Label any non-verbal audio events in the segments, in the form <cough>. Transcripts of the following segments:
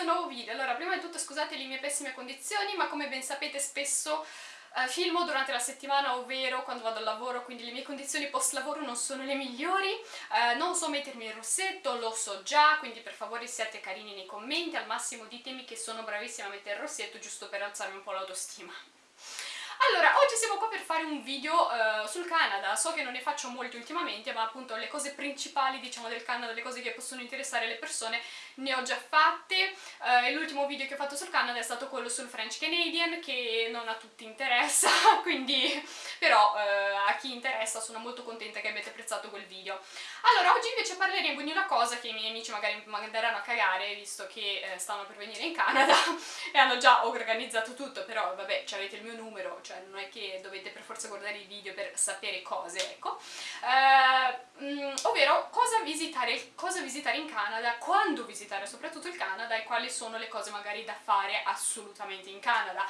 questo nuovo video. Allora, prima di tutto scusate le mie pessime condizioni, ma come ben sapete spesso eh, filmo durante la settimana, ovvero quando vado al lavoro, quindi le mie condizioni post lavoro non sono le migliori, eh, non so mettermi il rossetto, lo so già, quindi per favore siate carini nei commenti, al massimo ditemi che sono bravissima a mettere il rossetto giusto per alzarmi un po' l'autostima. Allora, oggi siamo qua per fare un video uh, sul Canada, so che non ne faccio molti ultimamente, ma appunto le cose principali, diciamo, del Canada, le cose che possono interessare le persone, ne ho già fatte, uh, l'ultimo video che ho fatto sul Canada è stato quello sul French Canadian, che non a tutti interessa, <laughs> quindi, però uh, a chi interessa sono molto contenta che abbiate apprezzato quel video. Allora, oggi invece parleremo di una cosa che i miei amici magari manderanno a cagare, visto che stanno per venire in Canada, <laughs> e hanno già organizzato tutto, però vabbè, avete il mio numero, cioè non è che dovete per forza guardare i video per sapere cose, ecco. Eh, mm, ovvero cosa visitare, cosa visitare in Canada, quando visitare soprattutto il Canada e quali sono le cose magari da fare assolutamente in Canada.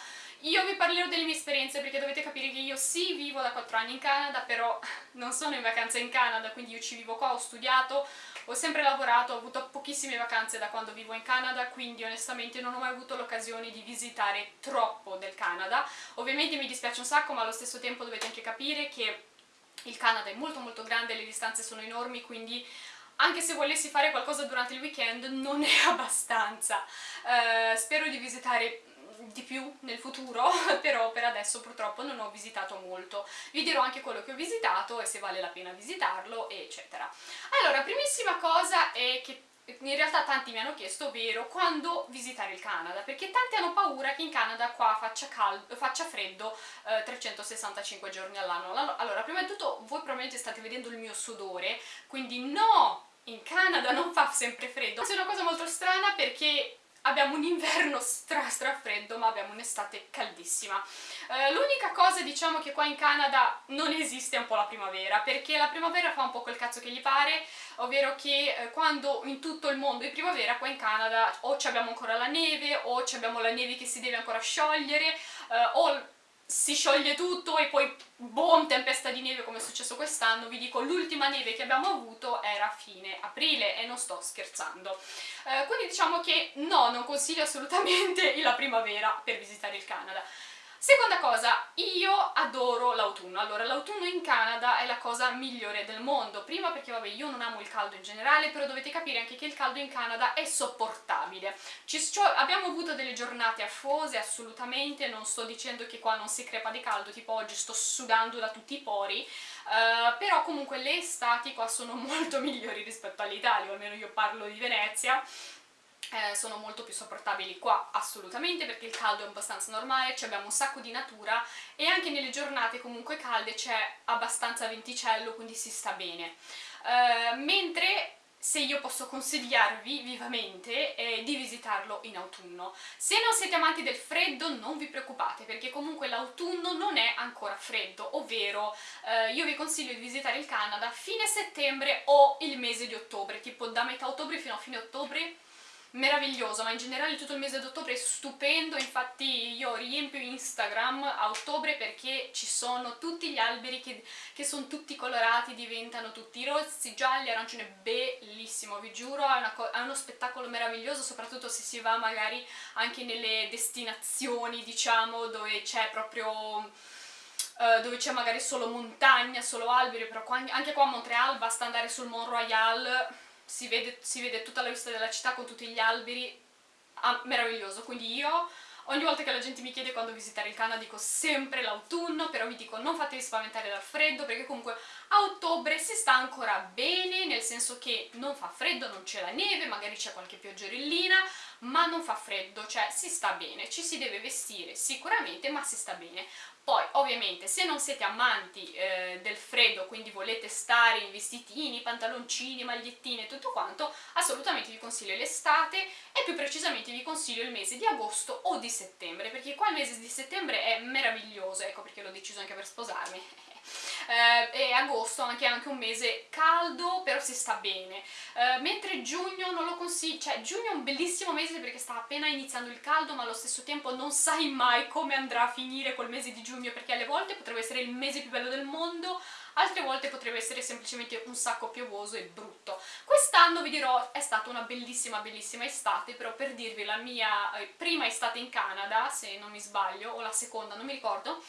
Io vi parlerò delle mie esperienze perché dovete capire che io sì vivo da 4 anni in Canada, però non sono in vacanza in Canada, quindi io ci vivo qua, ho studiato, ho sempre lavorato, ho avuto pochissime vacanze da quando vivo in Canada, quindi onestamente non ho mai avuto l'occasione di visitare troppo del Canada. Ovviamente mi dispiace un sacco, ma allo stesso tempo dovete anche capire che il Canada è molto molto grande, le distanze sono enormi, quindi anche se volessi fare qualcosa durante il weekend non è <laughs> abbastanza. Uh, spero di visitare di più nel futuro, <laughs> però per adesso purtroppo non ho visitato molto. Vi dirò anche quello che ho visitato e se vale la pena visitarlo, eccetera. Allora, primissima cosa è che in realtà tanti mi hanno chiesto, ovvero quando visitare il Canada, perché tanti hanno paura che in Canada qua faccia, caldo, faccia freddo eh, 365 giorni all'anno. Allora, prima di tutto voi probabilmente state vedendo il mio sudore, quindi no! In Canada non fa sempre freddo. È una cosa molto strana perché abbiamo un inverno stra stra freddo ma abbiamo un'estate caldissima. Eh, l'unica cosa diciamo che qua in Canada non esiste un po' la primavera perché la primavera fa un po' quel cazzo che gli pare ovvero che eh, quando in tutto il mondo è primavera qua in Canada o abbiamo ancora la neve o abbiamo la neve che si deve ancora sciogliere eh, o si scioglie tutto e poi boom, tempesta di neve come è successo quest'anno, vi dico l'ultima neve che abbiamo avuto era fine aprile e non sto scherzando. Eh, quindi diciamo che no, non consiglio assolutamente <laughs> la primavera per visitare il Canada. Seconda cosa, io adoro l'autunno. Allora, l'autunno in Canada è la cosa migliore del mondo. Prima perché, vabbè, io non amo il caldo in generale, però dovete capire anche che il caldo in Canada è sopportabile. Ci, cioè, abbiamo avuto delle giornate affose, assolutamente, non sto dicendo che qua non si crepa di caldo, tipo oggi sto sudando da tutti i pori, uh, però comunque le estati qua sono <laughs> molto migliori rispetto all'Italia, almeno io parlo di Venezia, eh, sono molto più sopportabili qua assolutamente perché il caldo è abbastanza normale, abbiamo un sacco di natura e anche nelle giornate comunque calde c'è abbastanza venticello quindi si sta bene. Eh, mentre se io posso consigliarvi vivamente è di visitarlo in autunno. Se non siete amanti del freddo non vi preoccupate perché comunque l'autunno non è ancora freddo, ovvero eh, io vi consiglio di visitare il Canada fine settembre o il mese di ottobre, tipo da metà ottobre fino a fine ottobre meraviglioso, ma in generale tutto il mese d'ottobre è stupendo, infatti io riempio Instagram a ottobre perché ci sono tutti gli alberi che, che sono tutti colorati, diventano tutti rossi, gialli, arancioni, bellissimo, vi giuro, è, è uno spettacolo meraviglioso, soprattutto se si va magari anche nelle destinazioni, diciamo, dove c'è proprio... Uh, dove c'è magari solo montagna, solo alberi, però anche qua a Montreal basta andare sul Mont Royal si vede, si vede tutta la vista della città con tutti gli alberi, ah, meraviglioso, quindi io ogni volta che la gente mi chiede quando visitare il Canada dico sempre l'autunno, però vi dico non fatevi spaventare dal freddo perché comunque a ottobre si sta ancora bene, nel senso che non fa freddo, non c'è la neve, magari c'è qualche pioggerellina, ma non fa freddo, cioè si sta bene, ci si deve vestire sicuramente, ma si sta bene. Poi ovviamente se non siete amanti eh, del freddo, quindi volete stare in vestitini, pantaloncini, magliettine e tutto quanto, assolutamente vi consiglio l'estate e più precisamente vi consiglio il mese di agosto o di settembre, perché qua il mese di settembre è meraviglioso, ecco perché l'ho deciso anche per sposarmi. Eh, e agosto anche, anche un mese caldo, però si sta bene. Eh, mentre giugno non lo consiglio, cioè giugno è un bellissimo mese perché sta appena iniziando il caldo, ma allo stesso tempo non sai mai come andrà a finire quel mese di giugno, perché alle volte potrebbe essere il mese più bello del mondo, altre volte potrebbe essere semplicemente un sacco piovoso e brutto. Quest'anno vi dirò è stata una bellissima bellissima estate, però per dirvi la mia eh, prima estate in Canada, se non mi sbaglio, o la seconda, non mi ricordo,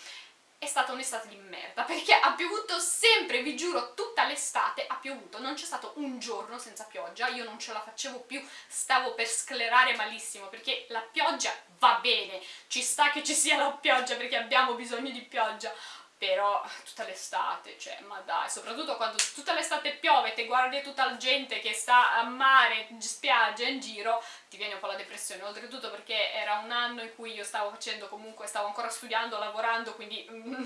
è stata un'estate di merda, perché ha piovuto sempre, vi giuro, tutta l'estate ha piovuto, non c'è stato un giorno senza pioggia, io non ce la facevo più, stavo per sclerare malissimo, perché la pioggia va bene, ci sta che ci sia la pioggia perché abbiamo bisogno di pioggia, però tutta l'estate, cioè, ma dai, soprattutto quando tutta l'estate piove, te guardi tutta la gente che sta a mare, spiaggia, in giro, ti viene un po' la depressione, oltretutto perché era un anno in cui io stavo facendo comunque, stavo ancora studiando, lavorando, quindi mm,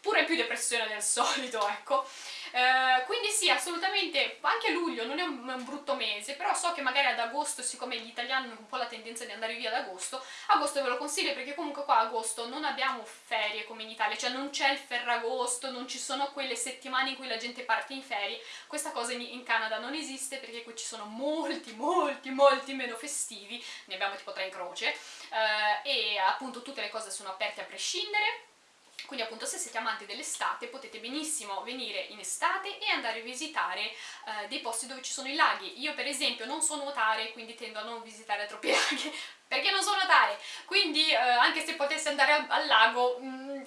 pure più depressione del <laughs> solito, ecco. Eh, quindi sì, assolutamente, anche luglio non è un, un, brutto mese, però so che magari ad agosto, siccome gli italiani hanno un po' la tendenza di andare via ad agosto, agosto ve lo consiglio perché comunque qua agosto non abbiamo ferie come in Italia, cioè non c'è il ferragosto, non ci sono quelle settimane in cui la gente parte in ferie, questa cosa in, in Canada non esiste perché qui ci sono molti, molti, molti meno festivi, ne abbiamo tipo tre in croce, eh, e appunto tutte le cose sono aperte a prescindere, quindi appunto se siete amanti dell'estate potete benissimo venire in estate e andare a visitare eh, dei posti dove ci sono i laghi. Io per esempio non so nuotare, quindi tendo a non visitare troppi <laughs> laghi, perché non so nuotare, quindi eh, anche se potessi andare al, al lago, mh, mm,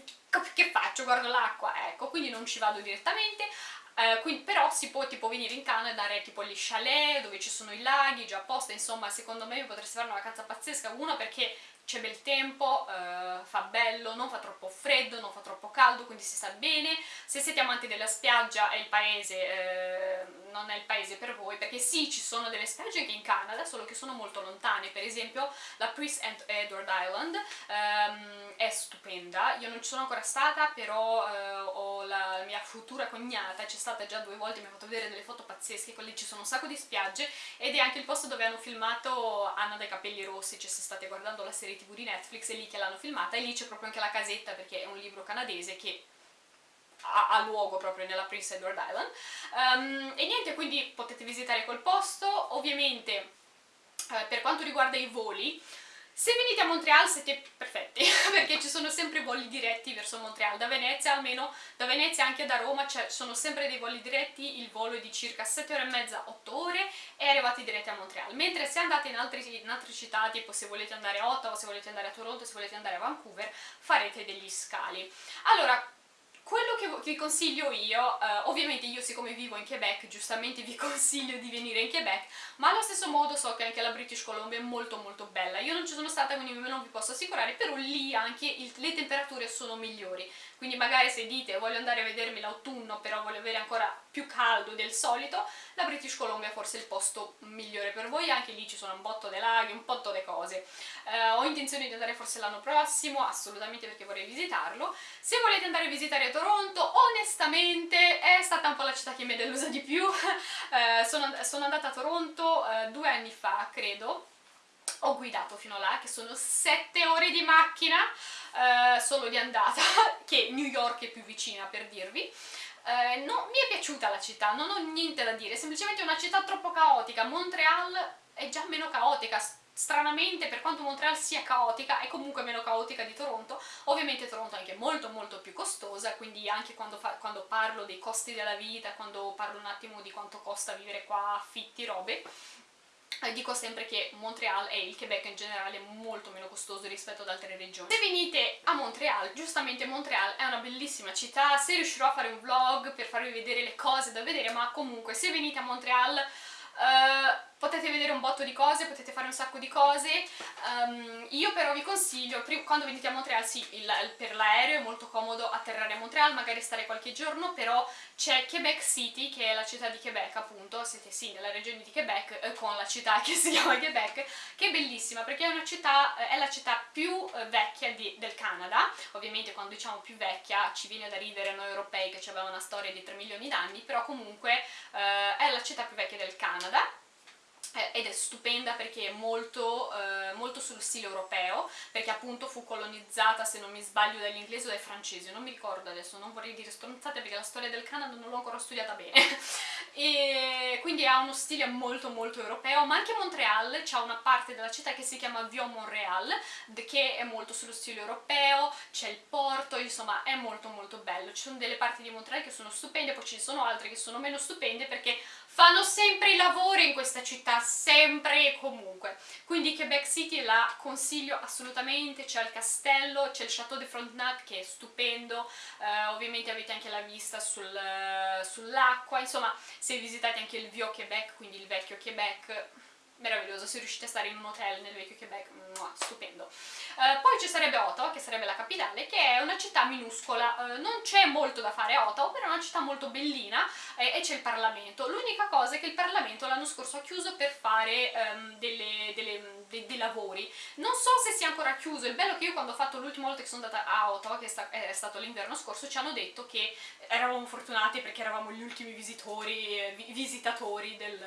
che faccio? Guardo l'acqua, ecco, quindi non ci vado direttamente, eh, quindi, però si può tipo venire in Canada e andare tipo agli chalet dove ci sono i laghi già apposta, insomma secondo me potreste fare una vacanza pazzesca, uno perché c'è bel tempo, eh, fa bello, non fa troppo freddo, non fa troppo caldo, quindi si sta bene. Se siete amanti della spiaggia è il paese, eh, non è il paese per voi, perché sì, ci sono delle spiagge anche in Canada, solo che sono molto lontane. Per esempio la Prince Edward Island ehm, è stupenda, io non ci sono ancora stata, però eh, ho la mia futura cognata, c'è stata già due volte, mi ha fatto vedere delle foto pazzesche, lì ci sono un sacco di spiagge, ed è anche il posto dove hanno filmato Anna dai capelli rossi, cioè se state guardando la serie tv di Netflix, è lì che l'hanno filmata e lì c'è proprio anche la casetta perché è un libro canadese che ha, ha luogo proprio nella Prince Edward Island. Um, e niente, quindi potete visitare quel posto, ovviamente eh, per quanto riguarda i voli se venite a Montreal siete perfetti, <laughs> perché ci sono sempre voli diretti verso Montreal, da Venezia almeno, da Venezia anche da Roma ci sono sempre dei voli diretti, il volo è di circa 7 ore e mezza, 8 ore e arrivati diretti a Montreal, mentre se andate in, altri, in altre città, tipo se volete andare a Ottawa, se volete andare a Toronto, se volete andare a Vancouver, farete degli scali. Allora, quello che vi consiglio io, eh, ovviamente io siccome vivo in Quebec, giustamente vi <laughs> consiglio di venire in Quebec, ma allo stesso modo so che anche la British Columbia è molto molto bella. Io non ci sono stata quindi non vi posso assicurare, però lì anche il, le temperature sono migliori. Quindi magari se dite voglio andare a vedermi l'autunno però voglio avere ancora più caldo del solito, la British Columbia è forse il posto migliore per voi, anche lì ci sono un botto di laghi, un botto di cose. Eh, ho intenzione di andare forse l'anno prossimo, assolutamente perché vorrei visitarlo. Se volete andare a visitare Toronto, onestamente è stata un po' la città che mi è delusa di più. <laughs> eh, sono, sono, andata a Toronto eh, due anni fa, credo, ho guidato fino là, che sono sette ore di macchina eh, solo di andata, <laughs> che New York è più vicina per dirvi. Eh, no, mi è piaciuta la città, non ho niente da dire, è semplicemente una città troppo caotica. Montreal è già meno caotica, stranamente per quanto Montreal sia caotica è comunque meno caotica di Toronto ovviamente Toronto è anche molto molto più costosa quindi anche quando, quando parlo dei costi della vita quando parlo un attimo di quanto costa vivere qua affitti, robe dico sempre che Montreal e il Quebec in generale è molto meno costoso rispetto ad altre regioni. Se venite a Montreal, giustamente Montreal è una bellissima città, se riuscirò a fare un vlog per farvi vedere le cose da vedere, ma comunque se venite a Montreal Uh, potete vedere un botto di cose, potete fare un sacco di cose, um, io però vi consiglio, quando venite a Montreal, sì, il, il, per l'aereo è molto comodo atterrare a Montreal, magari stare qualche giorno, però c'è Quebec City, che è la città di Quebec appunto, siete sì nella regione di Quebec, eh, con la città che si chiama Quebec, che è bellissima perché è città, eh, è la città più eh, vecchia di, del Canada, ovviamente quando diciamo più vecchia ci viene da ridere noi europei che abbiamo una storia di 3 milioni d'anni, però comunque eh, è la città più vecchia del Canada, ed è stupenda perché è molto, eh, molto sullo stile europeo, perché appunto fu colonizzata, se non mi sbaglio, dagli o dai francesi, non mi ricordo adesso, non vorrei dire stronzate perché la storia del Canada non l'ho ancora studiata bene. <laughs> e quindi ha uno stile molto molto europeo, ma anche Montreal c'è una parte della città che si chiama Vieux-Montréal, che è molto sullo stile europeo, c'è il porto, insomma è molto molto bello. Ci sono delle parti di Montreal che sono stupende, poi ci sono altre che sono meno stupende perché fanno sempre i lavori in questa città, sempre e comunque. Quindi Quebec City la consiglio assolutamente, c'è il castello, c'è il Château de Frontenac che è stupendo, eh, ovviamente avete anche la vista sul, sull'acqua, insomma se visitate anche il Vieux Québec, quindi il vecchio Quebec, meraviglioso, se riuscite a stare in un hotel nel vecchio Quebec, mua, stupendo. Uh, poi ci sarebbe Ottawa, che sarebbe la capitale, che è una città minuscola, uh, non c'è molto da fare a Ottawa, però è una città molto bellina eh, e c'è il Parlamento. L'unica cosa è che il Parlamento l'anno scorso ha chiuso per fare um, delle, delle, de, dei lavori. Non so se sia ancora chiuso, il bello è che io quando ho fatto l'ultima volta che sono andata a Ottawa, che è stato l'inverno scorso, ci hanno detto che eravamo fortunati perché eravamo gli ultimi visitori, eh, visitatori del,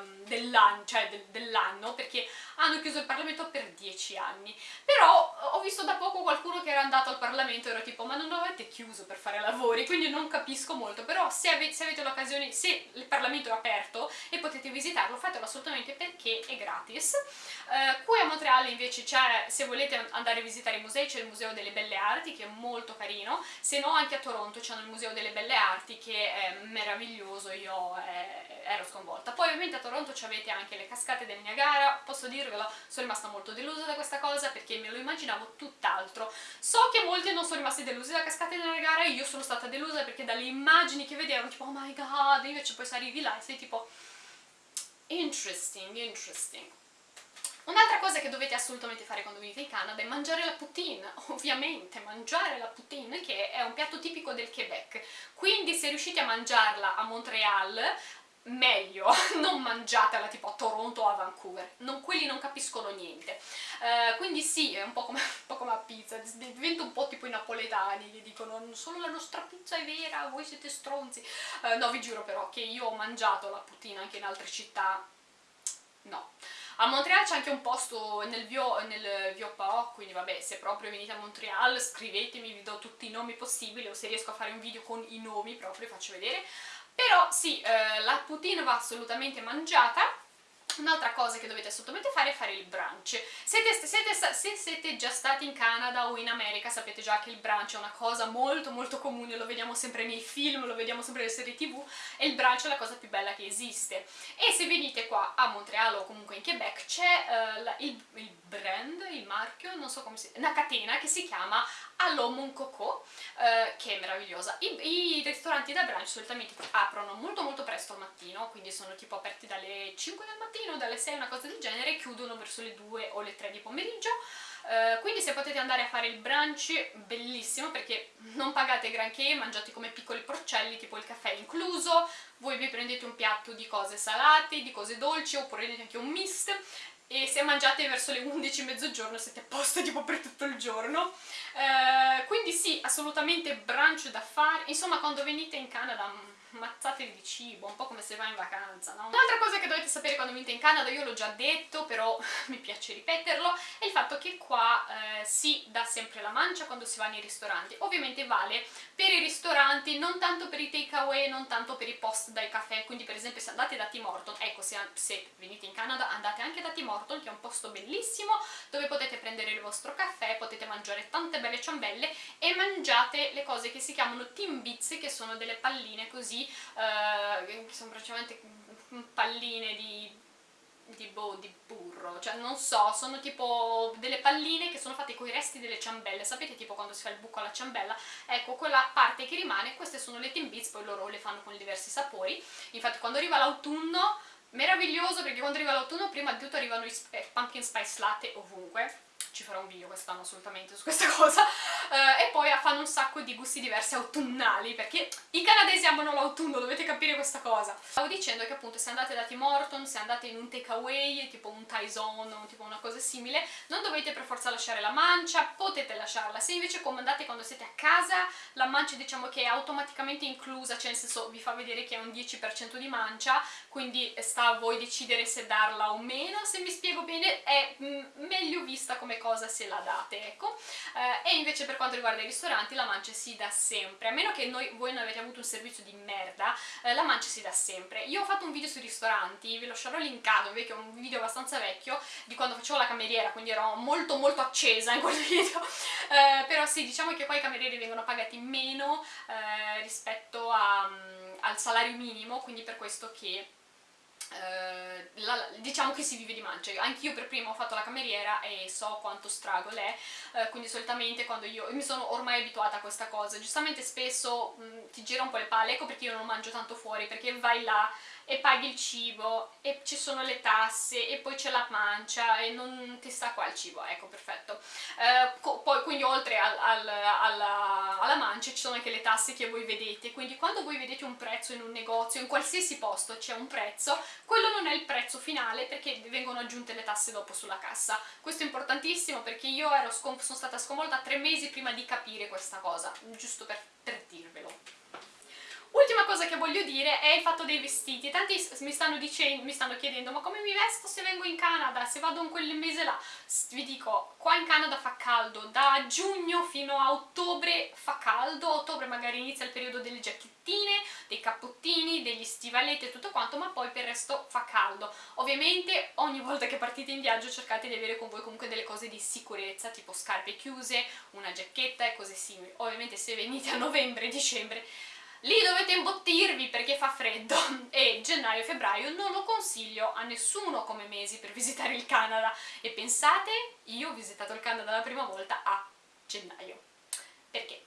um, dell'anno, cioè del, del dell'anno perché hanno chiuso il Parlamento per dieci anni. Però ho visto da poco qualcuno che era andato al Parlamento e ero tipo ma non avete chiuso per fare lavori? Quindi non capisco molto. Però se avete, avete l'occasione se il Parlamento è aperto e potete visitarlo fatelo assolutamente perché è gratis. Uh, qui a Montreal invece c'è se volete andare a visitare i musei c'è il Museo delle Belle Arti che è molto carino. Se no anche a Toronto c'è il Museo delle Belle Arti che è meraviglioso. Io eh, ero sconvolta. Poi ovviamente a Toronto avete anche le cascate del Niagara, posso dirvelo, sono rimasta molto delusa da questa cosa perché me lo immaginavo tutt'altro. So che molti non sono rimasti delusi da cascate del Niagara io sono stata delusa perché dalle immagini che vedevo tipo oh my god, invece poi se arrivi là e sei tipo interesting, interesting. Un'altra cosa che dovete assolutamente fare quando venite in Canada è mangiare la poutine, <laughs> ovviamente, mangiare la poutine che è un piatto tipico del Quebec, quindi se riuscite a mangiarla a Montreal meglio, <laughs> non mangiatela tipo a Toronto o a Vancouver, non, quelli non capiscono niente. Uh, quindi sì, è un po' come, <laughs> un po' come la pizza, diventa un po' tipo i napoletani che dicono solo la nostra pizza è vera, voi siete stronzi. Uh, no, vi giuro però che io ho mangiato la putina anche in altre città, no. A Montreal c'è anche un posto nel Vio, nel Vio Pao, quindi vabbè, se proprio venite a Montreal scrivetemi, vi do tutti i nomi possibili o se riesco a fare un video con i nomi proprio, vi faccio vedere. Però sì, eh, la poutine va assolutamente mangiata Un'altra cosa che dovete assolutamente fare è fare il brunch. Siete, siete, se siete già stati in Canada o in America sapete già che il brunch è una cosa molto molto comune, lo vediamo sempre nei film, lo vediamo sempre nelle serie tv e il brunch è la cosa più bella che esiste. E se venite qua a Montreal o comunque in Quebec c'è uh, il, il, brand, il marchio, non so come si... una catena che si chiama Allo Mon Coco, uh, che è meravigliosa. I, I ristoranti da brunch solitamente aprono molto molto presto al mattino, quindi sono tipo aperti dalle 5 del mattino dalle 6 una cosa del genere chiudono verso le 2 o le 3 di pomeriggio uh, quindi se potete andare a fare il brunch bellissimo perché non pagate granché mangiate come piccoli porcelli tipo il caffè incluso voi vi prendete un piatto di cose salate, di cose dolci oppure prendete anche un mist e se mangiate verso le 11 mezzogiorno siete a posto tipo per tutto il giorno. Uh, quindi sì, assolutamente brunch da fare. Insomma quando venite in Canada mazzatevi di cibo, un po' come se vai in vacanza, no? Un'altra cosa che dovete sapere quando venite in Canada, io l'ho già detto, però <laughs> mi piace ripeterlo, è il fatto che qua eh, si dà sempre la mancia quando si va nei ristoranti. Ovviamente vale per i ristoranti, non tanto per i takeaway, non tanto per i post dai caffè, quindi per esempio se andate da Tim Horton, ecco se, se venite in Canada andate anche da Tim Horton, che è un posto bellissimo, dove potete prendere il vostro caffè, potete mangiare tante belle ciambelle e mangiate le cose che si chiamano Tim Bits, che sono delle palline così eh, che sono praticamente palline di di, boh, di burro, cioè non so, sono tipo delle palline che sono fatte con i resti delle ciambelle, sapete tipo quando si fa il buco alla ciambella? Ecco, quella parte che rimane, queste sono le Timbits, poi loro le fanno con diversi sapori, infatti quando arriva l'autunno, meraviglioso perché quando arriva l'autunno prima di tutto arrivano i pumpkin spice latte ovunque, ci farò un video quest'anno assolutamente su questa <laughs> cosa uh, e poi fanno un sacco di gusti diversi autunnali perché i canadesi amano l'autunno, dovete capire questa cosa. Stavo dicendo che appunto se andate da Tim Horton, se andate in un takeaway tipo un Tyson o tipo una cosa simile non dovete per forza lasciare la mancia, potete lasciarla. Se invece comandate quando siete a casa la mancia diciamo che è automaticamente inclusa cioè nel senso vi fa vedere che è un 10% di mancia quindi sta a voi decidere se darla o meno. Se mi spiego bene è meglio vista come cosa se la date, ecco. Eh, e invece per quanto riguarda i ristoranti la mancia si dà sempre, a meno che noi, voi non avete avuto un servizio di merda, eh, la mancia si dà sempre. Io ho fatto un video sui ristoranti, ve lo lascerò linkato, che è un video abbastanza vecchio, di quando facevo la cameriera, quindi ero molto molto accesa in quel <laughs> video, eh, però sì, diciamo che qua i camerieri vengono pagati meno eh, rispetto a, um, al salario minimo, quindi per questo che Uh, la, diciamo che si vive di mance, anch'io per prima ho fatto la cameriera e so quanto struggle è, uh, quindi solitamente quando io, mi sono ormai abituata a questa cosa, giustamente spesso mh, ti gira un po' le palle, ecco perché io non mangio tanto fuori, perché vai là e paghi il cibo e ci sono le tasse e poi c'è la mancia e non ti sta qua il cibo, ecco perfetto. Eh, poi quindi oltre al, al, alla, alla mancia ci sono anche le tasse che voi vedete, quindi quando voi vedete un prezzo in un negozio, in qualsiasi posto c'è un prezzo, quello non è il prezzo finale perché vengono aggiunte le tasse dopo sulla cassa. Questo è importantissimo perché io sono stata sconvolta tre mesi prima di capire questa cosa, giusto per, per dirvelo. Ultima cosa che voglio dire è il fatto dei vestiti. Tanti mi stanno, dicendo, mi stanno chiedendo ma come mi vesto se vengo in Canada, se vado in quel mese là? Vi dico, qua in Canada fa caldo, da giugno fino a ottobre fa caldo, ottobre magari inizia il periodo delle giacchettine, dei cappottini, degli stivaletti e tutto quanto, ma poi per il resto fa caldo. Ovviamente ogni volta che partite in viaggio cercate di avere con voi comunque delle cose di sicurezza, tipo scarpe chiuse, una giacchetta e cose simili. Ovviamente se venite a novembre, dicembre lì dovete imbottirvi perché fa freddo <laughs> e gennaio e febbraio non lo consiglio a nessuno come mesi per visitare il Canada e pensate, io ho visitato il Canada la prima volta a gennaio perché?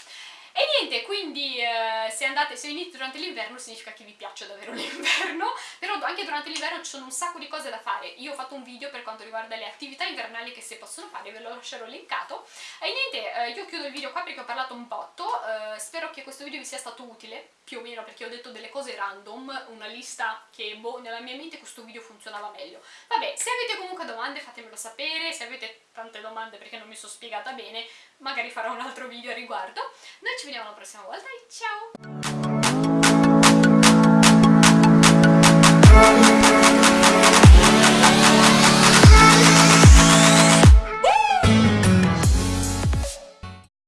E niente, quindi eh, se, andate, se venite durante l'inverno significa che vi piace davvero <laughs> l'inverno, però anche durante l'inverno ci sono un sacco di cose da fare. Io ho fatto un video per quanto riguarda le attività invernali che si possono fare, ve lo lascerò linkato. E niente, eh, io chiudo il video qua perché ho parlato un botto, eh, spero che questo video vi sia stato utile, più o meno perché ho detto delle cose random, una lista che boh, nella mia mente questo video funzionava meglio. Vabbè, se avete comunque domande fatemelo sapere, se avete tante domande perché non mi sono spiegata bene, magari farò un altro video a riguardo. Noi ci vediamo la prossima volta e ciao!